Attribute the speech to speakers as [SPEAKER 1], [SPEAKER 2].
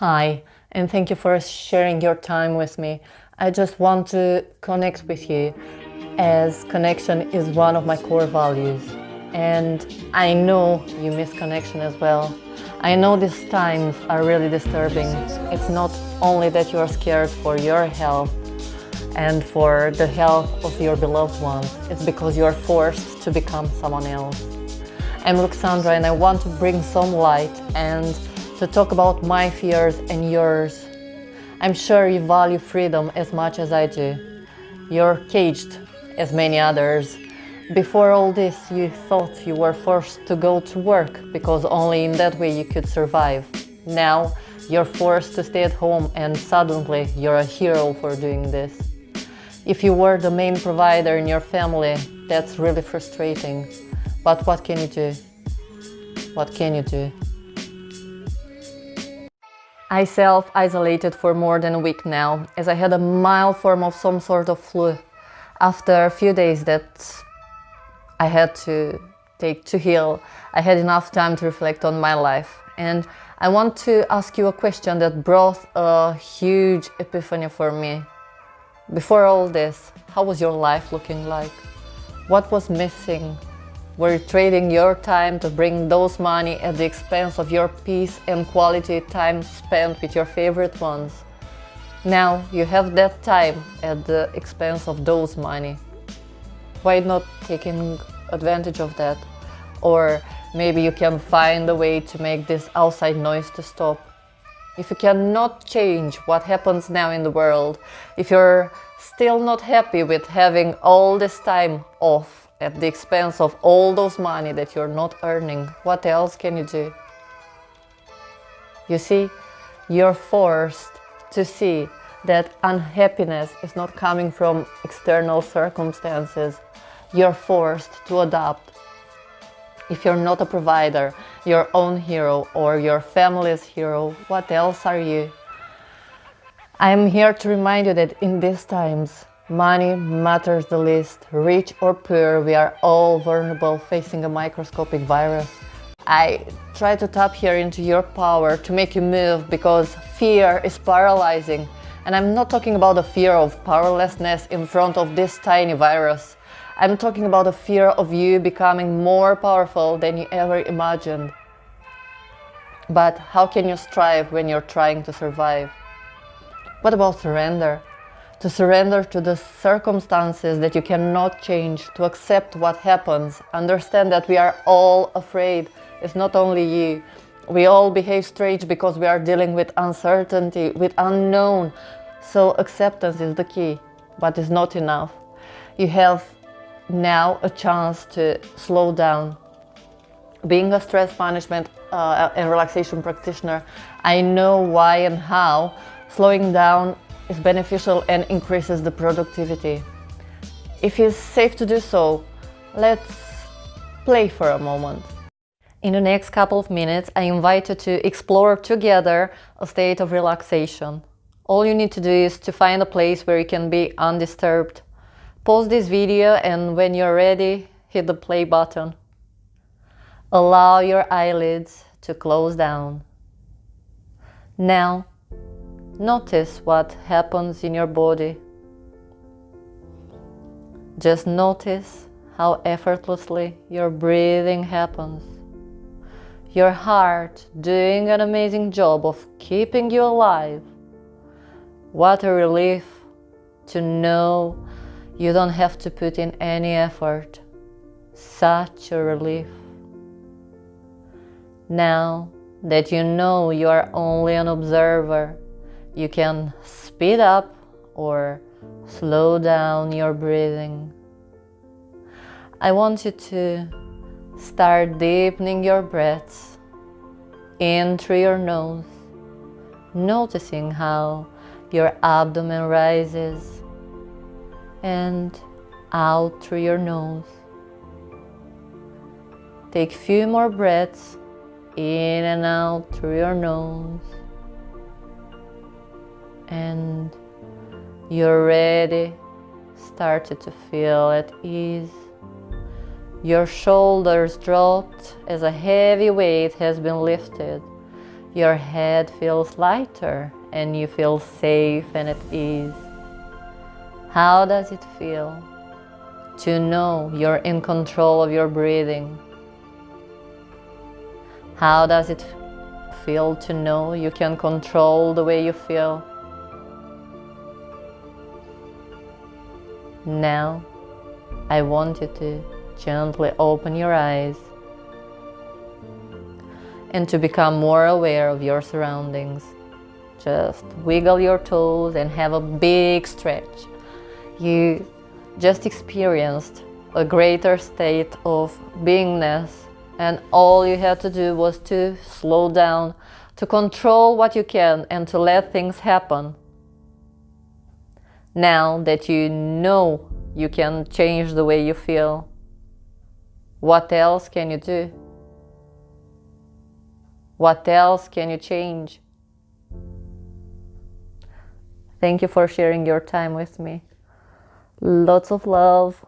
[SPEAKER 1] Hi, and thank you for sharing your time with me. I just want to connect with you as connection is one of my core values. And I know you miss connection as well. I know these times are really disturbing. It's not only that you are scared for your health and for the health of your beloved ones, it's because you are forced to become someone else. I'm Alexandra and I want to bring some light and to talk about my fears and yours. I'm sure you value freedom as much as I do. You're caged, as many others. Before all this, you thought you were forced to go to work because only in that way you could survive. Now, you're forced to stay at home and suddenly you're a hero for doing this. If you were the main provider in your family, that's really frustrating. But what can you do? What can you do? I self-isolated for more than a week now, as I had a mild form of some sort of flu. After a few days that I had to take to heal, I had enough time to reflect on my life. And I want to ask you a question that brought a huge epiphany for me. Before all this, how was your life looking like? What was missing? Were trading your time to bring those money at the expense of your peace and quality time spent with your favorite ones? Now you have that time at the expense of those money. Why not taking advantage of that? Or maybe you can find a way to make this outside noise to stop. If you cannot change what happens now in the world, if you're still not happy with having all this time off, at the expense of all those money that you're not earning, what else can you do? You see, you're forced to see that unhappiness is not coming from external circumstances. You're forced to adapt. If you're not a provider, your own hero or your family's hero, what else are you? I am here to remind you that in these times, Money matters the least. Rich or poor, we are all vulnerable facing a microscopic virus. I try to tap here into your power to make you move because fear is paralyzing. And I'm not talking about the fear of powerlessness in front of this tiny virus. I'm talking about the fear of you becoming more powerful than you ever imagined. But how can you strive when you're trying to survive? What about surrender? To surrender to the circumstances that you cannot change, to accept what happens, understand that we are all afraid. It's not only you. We all behave strange because we are dealing with uncertainty, with unknown. So acceptance is the key, but it's not enough. You have now a chance to slow down. Being a stress management uh, and relaxation practitioner, I know why and how slowing down is beneficial and increases the productivity. If it's safe to do so, let's play for a moment. In the next couple of minutes, I invite you to explore together a state of relaxation. All you need to do is to find a place where you can be undisturbed. Pause this video and when you're ready, hit the play button. Allow your eyelids to close down. Now, Notice what happens in your body. Just notice how effortlessly your breathing happens. Your heart doing an amazing job of keeping you alive. What a relief to know you don't have to put in any effort. Such a relief. Now that you know you are only an observer, you can speed up or slow down your breathing. I want you to start deepening your breaths in through your nose, noticing how your abdomen rises and out through your nose. Take a few more breaths in and out through your nose and you're ready, started to feel at ease. Your shoulders dropped as a heavy weight has been lifted. Your head feels lighter and you feel safe and at ease. How does it feel to know you're in control of your breathing? How does it feel to know you can control the way you feel? Now, I want you to gently open your eyes and to become more aware of your surroundings. Just wiggle your toes and have a big stretch. You just experienced a greater state of beingness and all you had to do was to slow down, to control what you can and to let things happen. Now that you know you can change the way you feel, what else can you do? What else can you change? Thank you for sharing your time with me. Lots of love.